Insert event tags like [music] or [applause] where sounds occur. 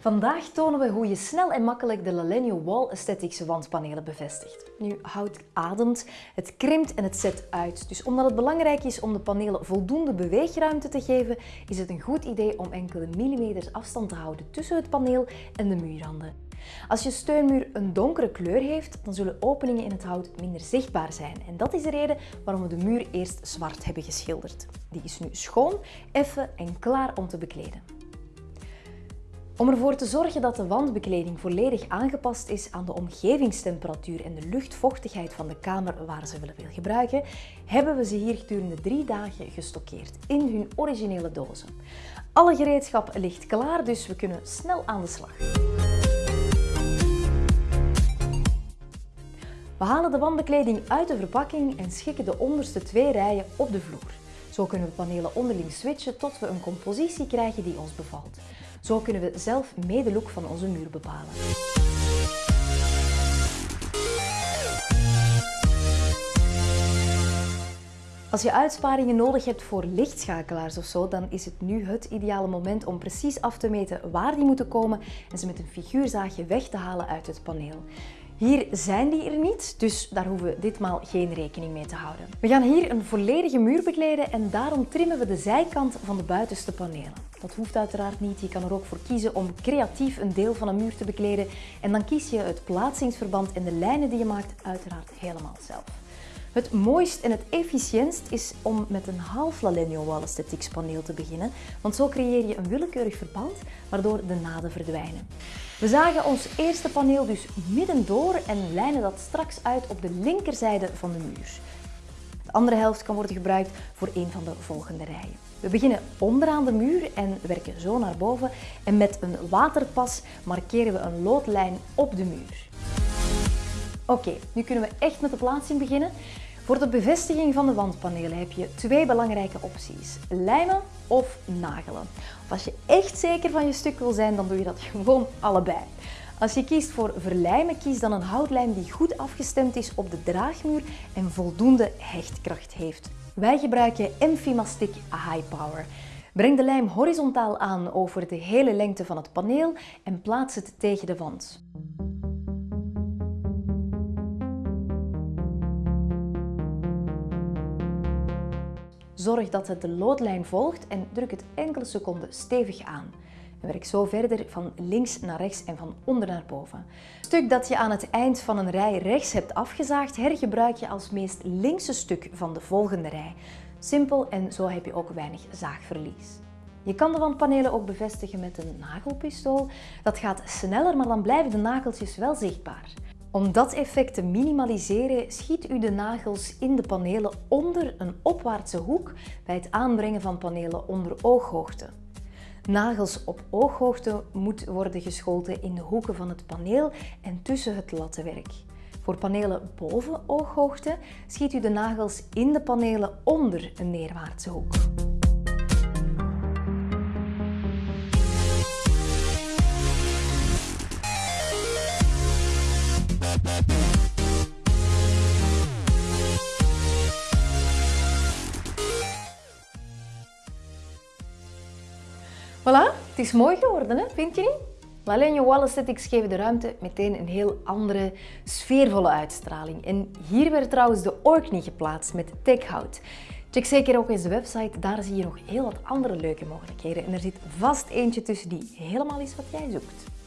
Vandaag tonen we hoe je snel en makkelijk de Lalenio Wall Aesthetics wandpanelen bevestigt. Nu, hout ademt, het krimpt en het zet uit. Dus omdat het belangrijk is om de panelen voldoende beweegruimte te geven, is het een goed idee om enkele millimeters afstand te houden tussen het paneel en de muurranden. Als je steunmuur een donkere kleur heeft, dan zullen openingen in het hout minder zichtbaar zijn. En dat is de reden waarom we de muur eerst zwart hebben geschilderd. Die is nu schoon, effen en klaar om te bekleden. Om ervoor te zorgen dat de wandbekleding volledig aangepast is aan de omgevingstemperatuur en de luchtvochtigheid van de kamer waar ze willen gebruiken, hebben we ze hier gedurende drie dagen gestockeerd in hun originele dozen. Alle gereedschap ligt klaar, dus we kunnen snel aan de slag. We halen de wandbekleding uit de verpakking en schikken de onderste twee rijen op de vloer. Zo kunnen we panelen onderling switchen tot we een compositie krijgen die ons bevalt. Zo kunnen we zelf mee de look van onze muur bepalen. Als je uitsparingen nodig hebt voor lichtschakelaars of zo, dan is het nu het ideale moment om precies af te meten waar die moeten komen en ze met een figuurzaagje weg te halen uit het paneel. Hier zijn die er niet, dus daar hoeven we ditmaal geen rekening mee te houden. We gaan hier een volledige muur bekleden en daarom trimmen we de zijkant van de buitenste panelen. Dat hoeft uiteraard niet, je kan er ook voor kiezen om creatief een deel van een muur te bekleden en dan kies je het plaatsingsverband en de lijnen die je maakt uiteraard helemaal zelf. Het mooist en het efficiëntst is om met een half Lalenio Wall paneel te beginnen, want zo creëer je een willekeurig verband waardoor de naden verdwijnen. We zagen ons eerste paneel dus midden door en lijnen dat straks uit op de linkerzijde van de muur. De andere helft kan worden gebruikt voor een van de volgende rijen. We beginnen onderaan de muur en werken zo naar boven en met een waterpas markeren we een loodlijn op de muur. Oké, nu kunnen we echt met de plaatsing beginnen. Voor de bevestiging van de wandpanelen heb je twee belangrijke opties. Lijmen of nagelen. Als je echt zeker van je stuk wil zijn, dan doe je dat [laughs] gewoon allebei. Als je kiest voor verlijmen, kies dan een houtlijm die goed afgestemd is op de draagmuur en voldoende hechtkracht heeft. Wij gebruiken Enfimastic High Power. Breng de lijm horizontaal aan over de hele lengte van het paneel en plaats het tegen de wand. Zorg dat het de loodlijn volgt en druk het enkele seconden stevig aan. En werk zo verder van links naar rechts en van onder naar boven. Het stuk dat je aan het eind van een rij rechts hebt afgezaagd, hergebruik je als meest linkse stuk van de volgende rij. Simpel en zo heb je ook weinig zaagverlies. Je kan de wandpanelen ook bevestigen met een nagelpistool. Dat gaat sneller, maar dan blijven de nageltjes wel zichtbaar. Om dat effect te minimaliseren, schiet u de nagels in de panelen onder een opwaartse hoek bij het aanbrengen van panelen onder ooghoogte. Nagels op ooghoogte moeten worden geschoten in de hoeken van het paneel en tussen het lattenwerk. Voor panelen boven ooghoogte schiet u de nagels in de panelen onder een neerwaartse hoek. Voilà, het is mooi geworden, hè? vind je niet? Lalenio Wall Aesthetics geven de ruimte meteen een heel andere, sfeervolle uitstraling. En hier werd trouwens de Orkney geplaatst met tekhout. Check zeker ook eens de website, daar zie je nog heel wat andere leuke mogelijkheden. En er zit vast eentje tussen die helemaal is wat jij zoekt.